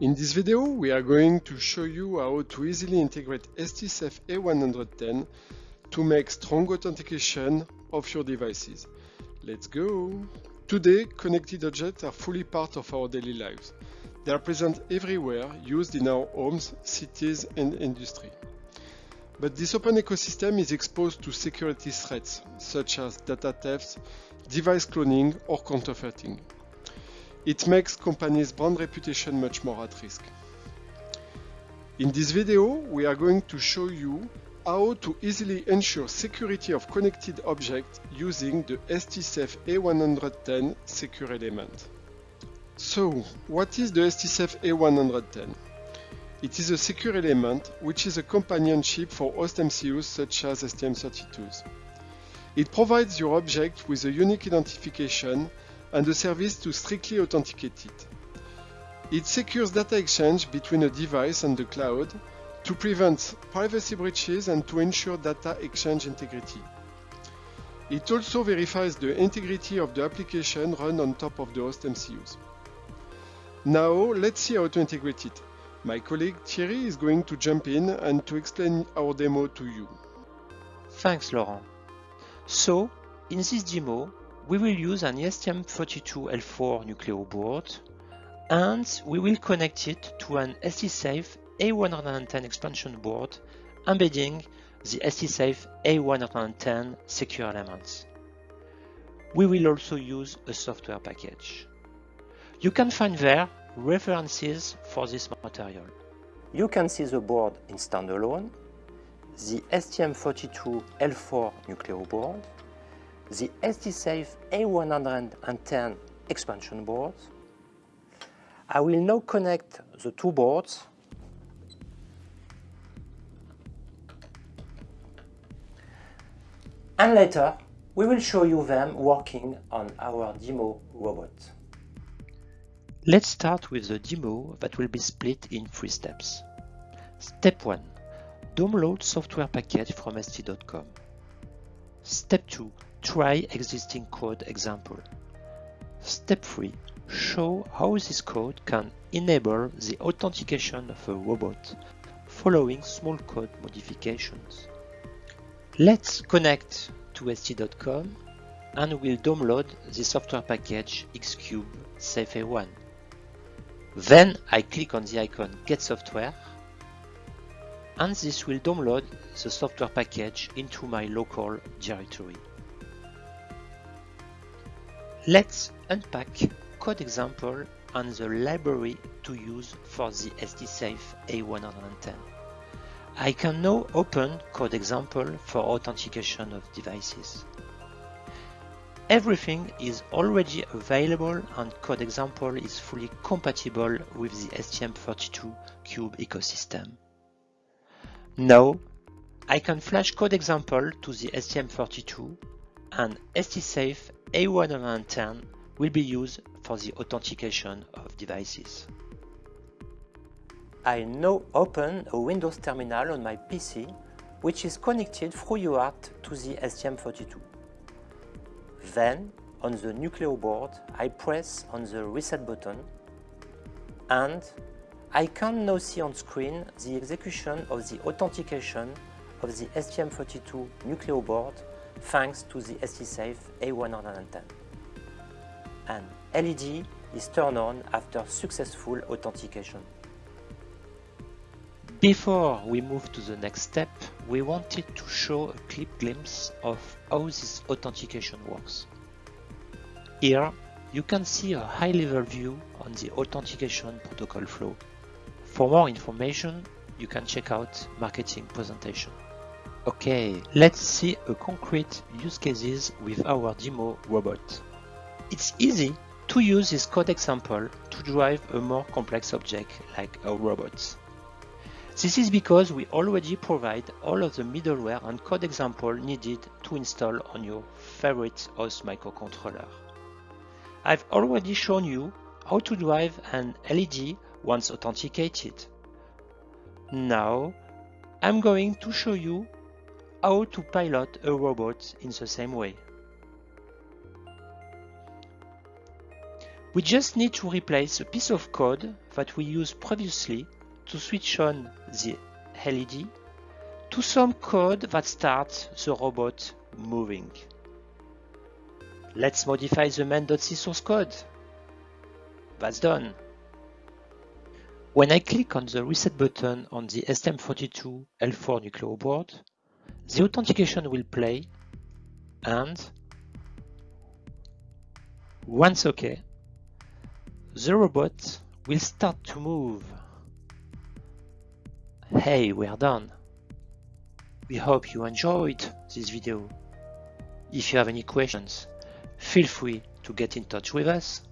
In this video, we are going to show you how to easily integrate STSAFE A110 to make strong authentication of your devices. Let's go! Today, connected objects are fully part of our daily lives. They are present everywhere, used in our homes, cities and industry. But this open ecosystem is exposed to security threats, such as data theft, device cloning or counterfeiting. It makes companies' brand reputation much more at risk. In this video, we are going to show you how to easily ensure security of connected objects using the STSAFE A110 secure element. So, what is the STSAFE A110? It is a secure element which is a companion chip for host MCUs such as STM32s. It provides your object with a unique identification and a service to strictly authenticate it. It secures data exchange between a device and the cloud to prevent privacy breaches and to ensure data exchange integrity. It also verifies the integrity of the application run on top of the host MCUs. Now let's see how to integrate it. My colleague Thierry is going to jump in and to explain our demo to you. Thanks Laurent. So, in this demo, we will use an STM32L4 Nucleo board and we will connect it to an STSAFE A110 expansion board embedding the STSAFE A110 secure elements. We will also use a software package. You can find there references for this material. You can see the board in standalone, the STM32L4 Nucleo board, the STSAFE A110 expansion board. I will now connect the two boards and later we will show you them working on our demo robot. Let's start with the demo that will be split in three steps. Step 1. Download software package from st.com. Step 2. Try existing code example. Step 3. Show how this code can enable the authentication of a robot following small code modifications. Let's connect to st.com and we'll download the software package Xcube Safe A1. Then I click on the icon Get Software and this will download the software package into my local directory. Let's unpack code example and the library to use for the STSAFE A110. I can now open code example for authentication of devices. Everything is already available and code example is fully compatible with the STM32 Cube ecosystem. Now, I can flash code example to the STM32 and STSAFE A110 will be used for the authentication of devices. I now open a Windows terminal on my PC which is connected through UART to the STM32. Then, on the Nucleo board, I press on the reset button and I can now see on screen the execution of the authentication of the STM32 Nucleo board thanks to the STSAFE A110. An LED is turned on after successful authentication. Before we move to the next step, we wanted to show a quick glimpse of how this authentication works. Here, you can see a high-level view on the authentication protocol flow. For more information, you can check out marketing presentation. Okay, let's see a concrete use cases with our demo robot. It's easy to use this code example to drive a more complex object like a robot. This is because we already provide all of the middleware and code example needed to install on your favorite host microcontroller. I've already shown you how to drive an LED once authenticated. Now, I'm going to show you how to pilot a robot in the same way. We just need to replace a piece of code that we used previously to switch on the LED to some code that starts the robot moving. Let's modify the main.c source code. That's done. When I click on the reset button on the STM32 L4 Nucleo board, the authentication will play and once OK, the robot will start to move. Hey, we're done. We hope you enjoyed this video. If you have any questions, feel free to get in touch with us